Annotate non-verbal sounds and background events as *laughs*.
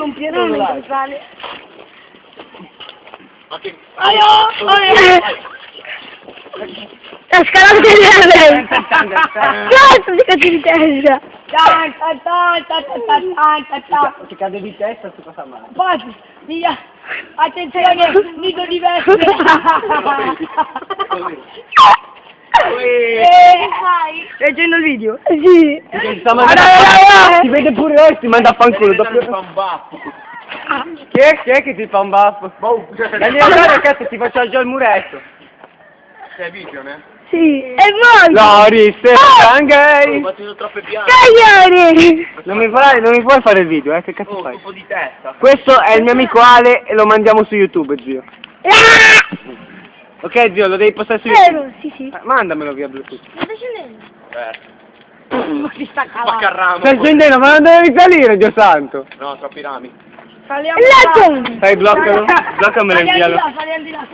Non pieno Non non mi sale. Ma che... Aio! La scalata di lei! Cazzo di cazzo di testa! Ti cade di testa si fa male. Poi, via. Attenzione, nido di vespe. *laughs* Eh, vai. Leggendo il video? Sì. Ti sta mandando Allora, Ti vede pure ora ti manda a fanculo. doppio- Chi è, chi è che ti fa un baffo? Dagli andare cazzo ti faccio già il muretto. Sei video, ne? Sì. E voi? Lori, sei Oh! gay! battito troppe piante. Cagliari! Non mi, farai, non mi puoi fare il video, eh? Che cazzo fai? po' di testa. Questo è il mio amico Ale e lo mandiamo su YouTube, zio. Ah! Ok, zio, lo devi postare su YouTube. Vero, sì, sì. Eh, Mandamelo via Bluetooth. Ma sta scendendo? Eh. Ma *laughs* si sta calando. il ramo. Stai scendendo, ma non devi salire, Dio santo. No, troppi rami. Saliamo là. Dai, bloccalo. *laughs* Bloccamelo in Saliamo via. di là, saliamo di là.